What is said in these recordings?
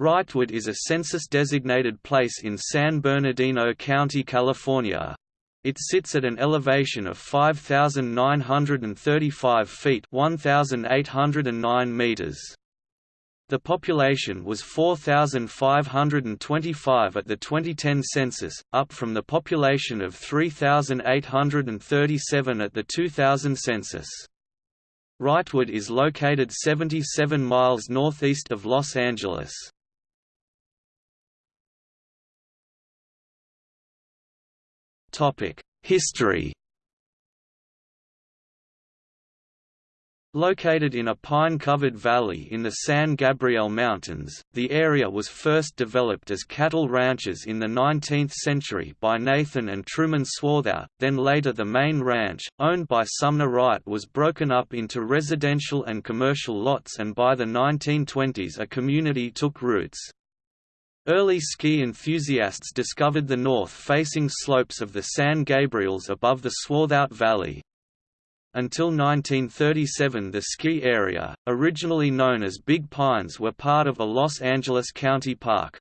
Wrightwood is a census-designated place in San Bernardino County, California. It sits at an elevation of 5,935 feet 1,809 meters. The population was 4,525 at the 2010 census, up from the population of 3,837 at the 2000 census. Wrightwood is located 77 miles northeast of Los Angeles. History Located in a pine-covered valley in the San Gabriel Mountains, the area was first developed as cattle ranches in the 19th century by Nathan and Truman Swarthout, then later the main ranch, owned by Sumner Wright was broken up into residential and commercial lots and by the 1920s a community took roots. Early ski enthusiasts discovered the north-facing slopes of the San Gabriels above the Swarthout Valley. Until 1937 the ski area, originally known as Big Pines were part of a Los Angeles County park.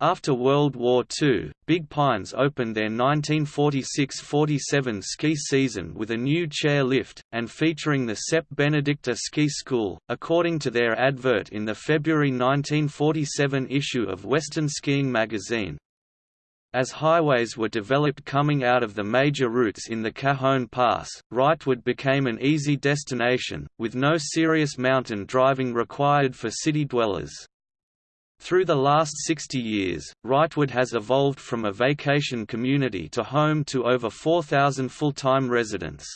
After World War II, Big Pines opened their 1946–47 ski season with a new chair lift, and featuring the Sepp Benedicta Ski School, according to their advert in the February 1947 issue of Western Skiing magazine. As highways were developed coming out of the major routes in the Cajon Pass, Wrightwood became an easy destination, with no serious mountain driving required for city dwellers. Through the last 60 years, Wrightwood has evolved from a vacation community to home to over 4,000 full-time residents.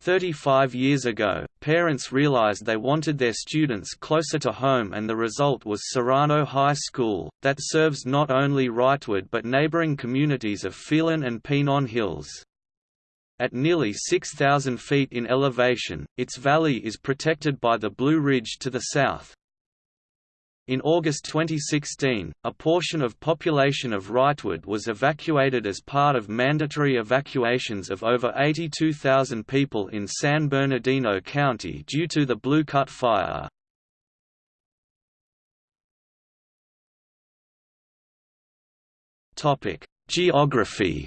Thirty-five years ago, parents realized they wanted their students closer to home and the result was Serrano High School, that serves not only Wrightwood but neighboring communities of Phelan and Pinon Hills. At nearly 6,000 feet in elevation, its valley is protected by the Blue Ridge to the south, in August 2016, a portion of population of Wrightwood was evacuated as part of mandatory evacuations of over 82,000 people in San Bernardino County due to the Blue Cut fire. Geography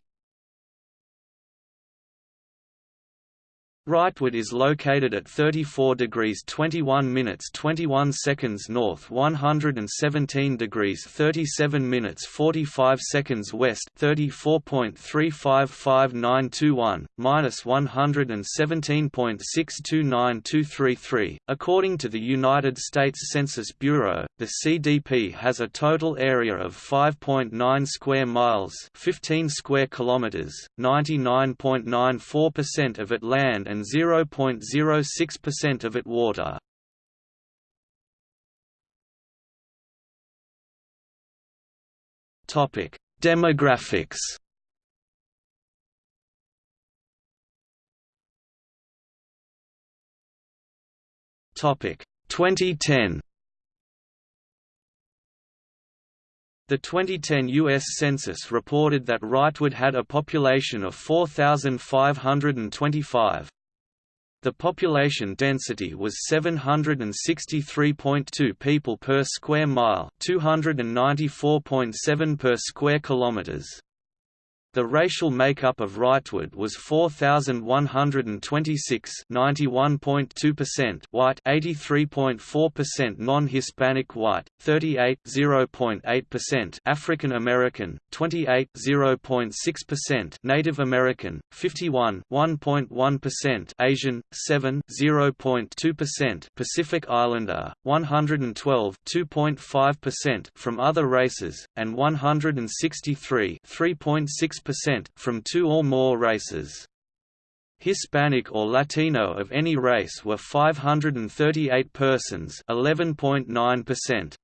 Wrightwood is located at 34 degrees 21 minutes 21 seconds north 117 degrees 37 minutes 45 seconds west 34.35591, minus 117.629233. According to the United States Census Bureau, the CDP has a total area of 5.9 square miles 15 square kilometers, 99.94% of it land and and 0.06% of it water. Topic: Demographics. Topic: 2010. The 2010 U.S. Census reported that Wrightwood had a population of 4,525. The population density was 763.2 people per square mile, 294.7 per square kilometers. The racial makeup of Wrightwood was 4126 91.2% white 83.4% non-Hispanic white 38.0.8% African American 28.0.6% Native American 51 1.1% Asian 7.0.2% Pacific Islander 112 2.5% from other races and 163 3.6 6% from two or more races. Hispanic or Latino of any race were 538 persons 11.9%.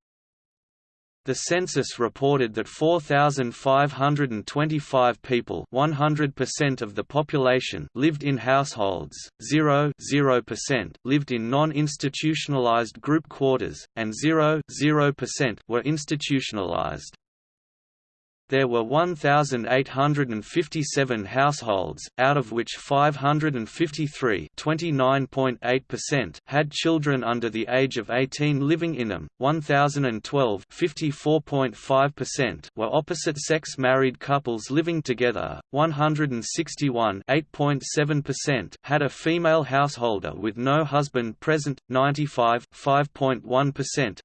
The census reported that 4,525 people 100% of the population lived in households, 0 0% lived in non-institutionalized group quarters, and 0 0% were institutionalized. There were 1,857 households, out of which 553 had children under the age of 18 living in them, 1,012 were opposite-sex married couples living together, 161 had a female householder with no husband present, 95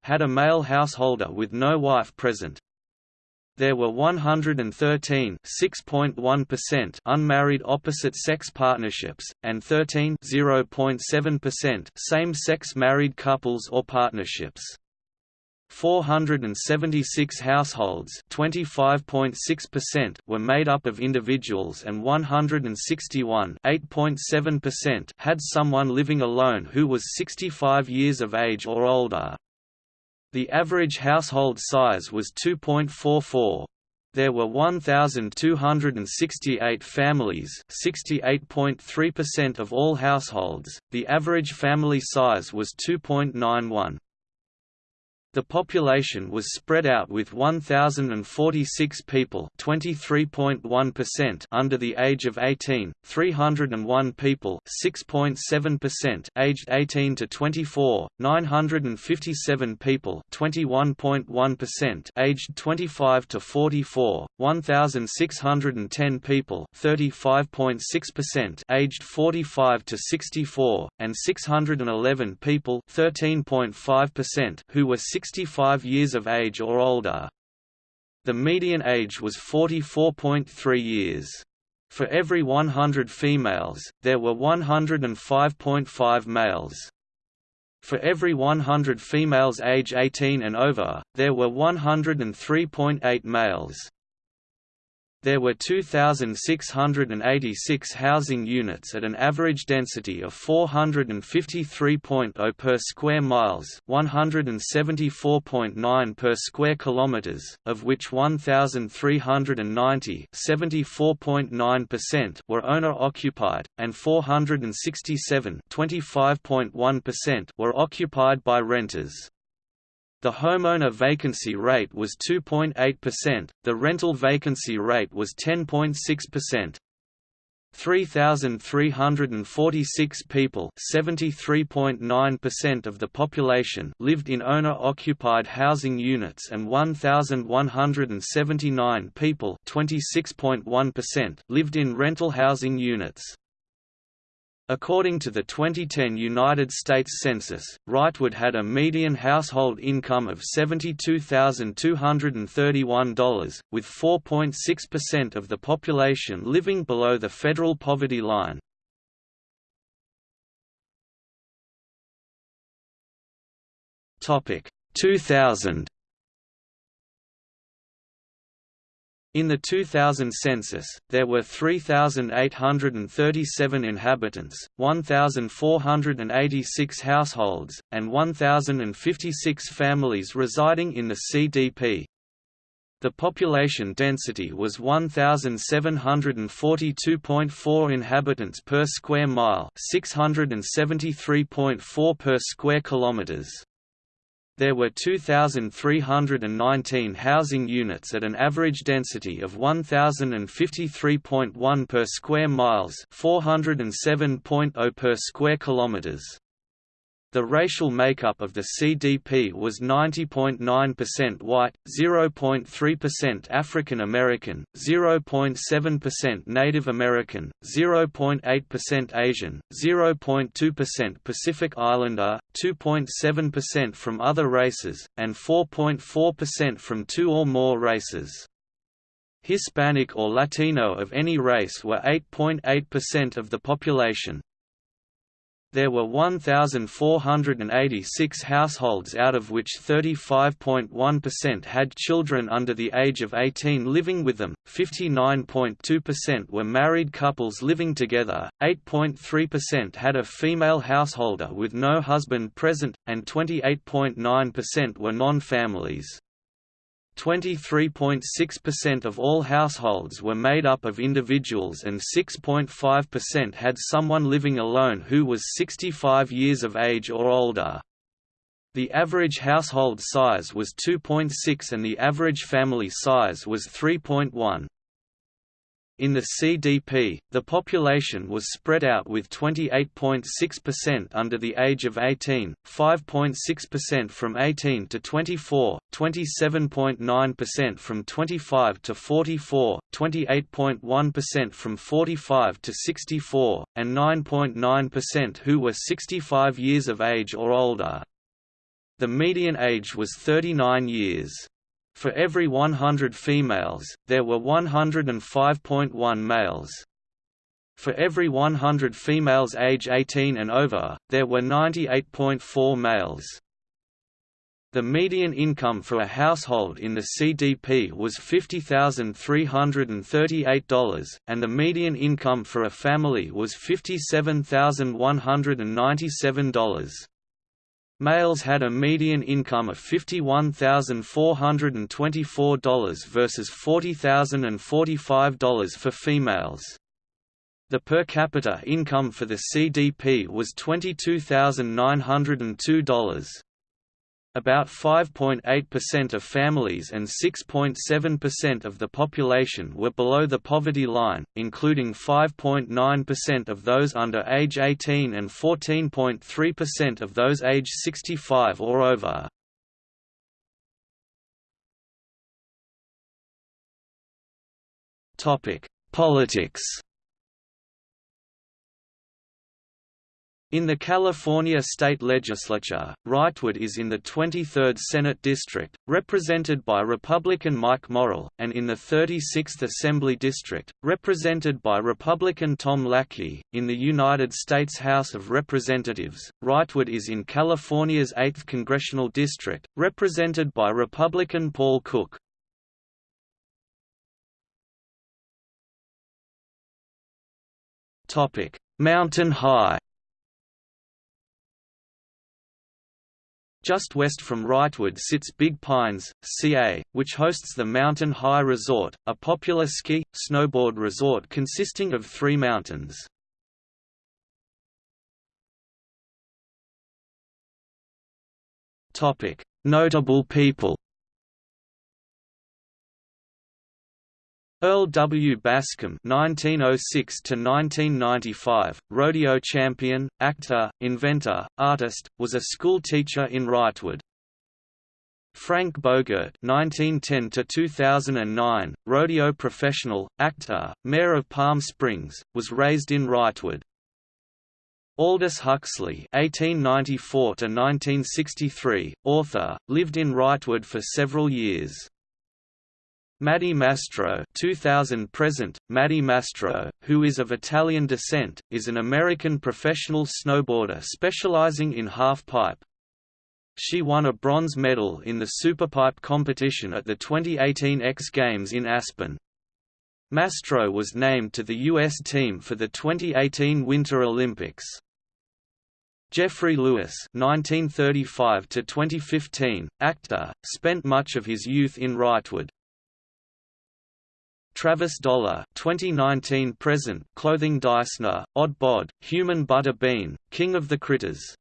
had a male householder with no wife present, there were 113 unmarried opposite-sex partnerships, and 13 same-sex married couples or partnerships. 476 households were made up of individuals and 161 had someone living alone who was 65 years of age or older. The average household size was 2.44. There were 1,268 families 68.3% of all households, the average family size was 2.91. The population was spread out with 1,046 people under the age of 18, 301 people aged 18 to 24, 957 people aged 25 to 44, 1,610 people aged 45 to 64, and 611 people who were 65 years of age or older. The median age was 44.3 years. For every 100 females, there were 105.5 males. For every 100 females age 18 and over, there were 103.8 males. There were 2,686 housing units at an average density of 453.0 per square miles 174.9 per square kilometers, of which 1,390 were owner-occupied, and 467 were occupied by renters. The homeowner vacancy rate was 2.8%, the rental vacancy rate was 10.6%. 3,346 people (73.9% of the population) lived in owner-occupied housing units, and 1,179 people (26.1%) lived in rental housing units. According to the 2010 United States Census, Wrightwood had a median household income of $72,231, with 4.6% of the population living below the federal poverty line. Topic 2000 In the 2000 census, there were 3,837 inhabitants, 1,486 households, and 1,056 families residing in the CDP. The population density was 1,742.4 inhabitants per square mile 673.4 per square kilometers. There were 2,319 housing units at an average density of 1,053.1 per square miles 407.0 per square kilometers. The racial makeup of the CDP was 90.9% white, 0.3% African American, 0.7% Native American, 0.8% Asian, 0.2% Pacific Islander, 2.7% from other races, and 4.4% from two or more races. Hispanic or Latino of any race were 8.8% of the population. There were 1,486 households out of which 35.1% had children under the age of 18 living with them, 59.2% were married couples living together, 8.3% had a female householder with no husband present, and 28.9% were non-families. 23.6% of all households were made up of individuals and 6.5% had someone living alone who was 65 years of age or older. The average household size was 2.6 and the average family size was 3.1. In the CDP, the population was spread out with 28.6% under the age of 18, 5.6% from 18 to 24, 27.9% from 25 to 44, 28.1% from 45 to 64, and 9.9% who were 65 years of age or older. The median age was 39 years. For every 100 females, there were 105.1 males. For every 100 females age 18 and over, there were 98.4 males. The median income for a household in the CDP was $50,338, and the median income for a family was $57,197. Males had a median income of $51,424 versus $40,045 for females. The per capita income for the CDP was $22,902. About 5.8% of families and 6.7% of the population were below the poverty line, including 5.9% of those under age 18 and 14.3% of those age 65 or over. Politics In the California state legislature, Wrightwood is in the 23rd Senate District, represented by Republican Mike Morrell, and in the 36th Assembly District, represented by Republican Tom Lackey. In the United States House of Representatives, Wrightwood is in California's 8th Congressional District, represented by Republican Paul Cook. Mountain High Just west from Wrightwood sits Big Pines, CA, which hosts the Mountain High Resort, a popular ski, snowboard resort consisting of three mountains. Notable people Earl W. Bascom (1906–1995), rodeo champion, actor, inventor, artist, was a school teacher in Wrightwood. Frank Bogert (1910–2009), rodeo professional, actor, mayor of Palm Springs, was raised in Wrightwood. Aldous Huxley (1894–1963), author, lived in Wrightwood for several years. Maddie Mastro 2000 present, Maddie Mastro, who is of Italian descent, is an American professional snowboarder specializing in half-pipe. She won a bronze medal in the Superpipe competition at the 2018 X Games in Aspen. Mastro was named to the U.S. team for the 2018 Winter Olympics. Geoffrey Lewis (1935–2015), actor, spent much of his youth in Wrightwood. Travis Dollar 2019 present Clothing Dysner, Odd Bod, Human Butter Bean, King of the Critters